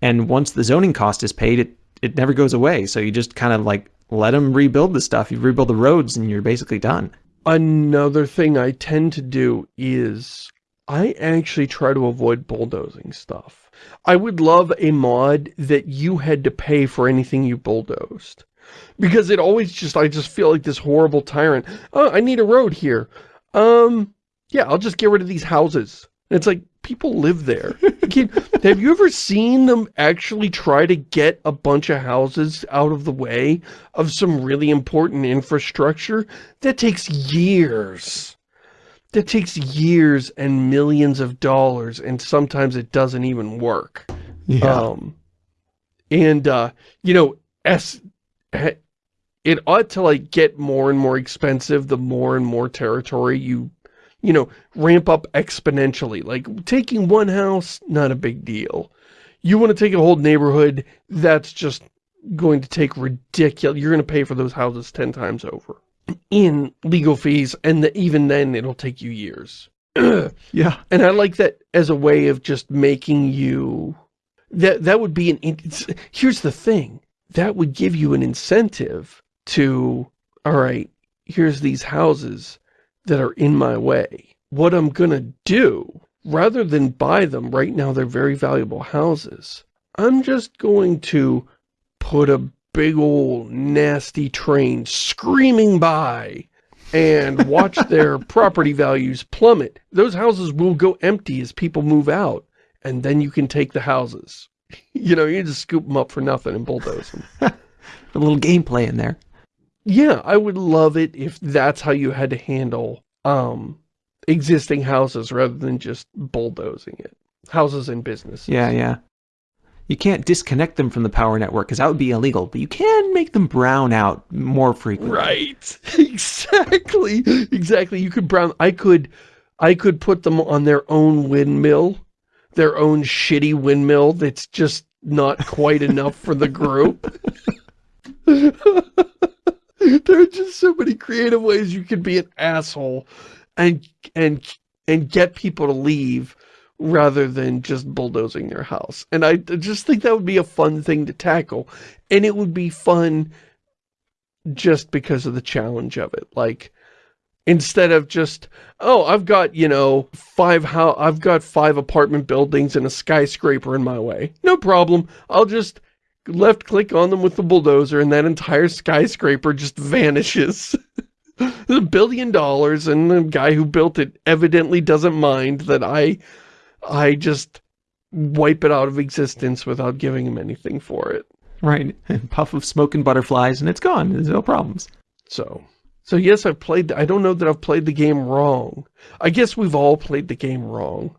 And once the zoning cost is paid, it, it never goes away. So you just kind of like let them rebuild the stuff. You rebuild the roads and you're basically done. Another thing I tend to do is I actually try to avoid bulldozing stuff. I would love a mod that you had to pay for anything you bulldozed. Because it always just, I just feel like this horrible tyrant. Oh, I need a road here um, yeah, I'll just get rid of these houses. And it's like, people live there. have you ever seen them actually try to get a bunch of houses out of the way of some really important infrastructure? That takes years. That takes years and millions of dollars, and sometimes it doesn't even work. Yeah. Um, And, uh, you know, as, it ought to, like, get more and more expensive the more and more territory you, you know, ramp up exponentially. Like, taking one house, not a big deal. You want to take a whole neighborhood, that's just going to take ridiculous, you're going to pay for those houses 10 times over in legal fees, and the, even then it'll take you years. yeah. And I like that as a way of just making you, that, that would be an, here's the thing, that would give you an incentive to, all right, here's these houses that are in my way. What I'm gonna do, rather than buy them, right now they're very valuable houses, I'm just going to put a big old nasty train screaming by and watch their property values plummet. Those houses will go empty as people move out, and then you can take the houses. You know, you just scoop them up for nothing and bulldoze them. a little gameplay in there. Yeah, I would love it if that's how you had to handle um, existing houses rather than just bulldozing it. Houses and businesses. Yeah, yeah you can't disconnect them from the power network because that would be illegal, but you can make them brown out more frequently. Right. exactly. Exactly. You could brown I could I could put them on their own windmill, their own shitty windmill that's just not quite enough for the group. there are just so many creative ways you could be an asshole and and and get people to leave rather than just bulldozing their house. And I just think that would be a fun thing to tackle. And it would be fun just because of the challenge of it. Like, instead of just, oh, I've got, you know, five how I've got five apartment buildings and a skyscraper in my way. No problem. I'll just left click on them with the bulldozer and that entire skyscraper just vanishes. a billion dollars and the guy who built it evidently doesn't mind that I I just wipe it out of existence without giving him anything for it. Right. And puff of smoke and butterflies and it's gone. There's no problems. So, so yes, I've played, I don't know that I've played the game wrong. I guess we've all played the game wrong.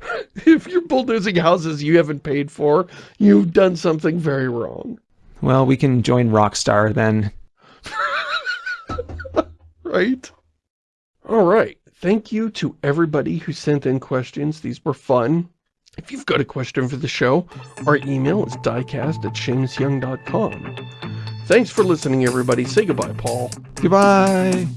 if you're bulldozing houses you haven't paid for, you've done something very wrong. Well, we can join Rockstar then. right? All right. Thank you to everybody who sent in questions. These were fun. If you've got a question for the show, our email is diecast at shamusyoung.com. Thanks for listening, everybody. Say goodbye, Paul. Goodbye.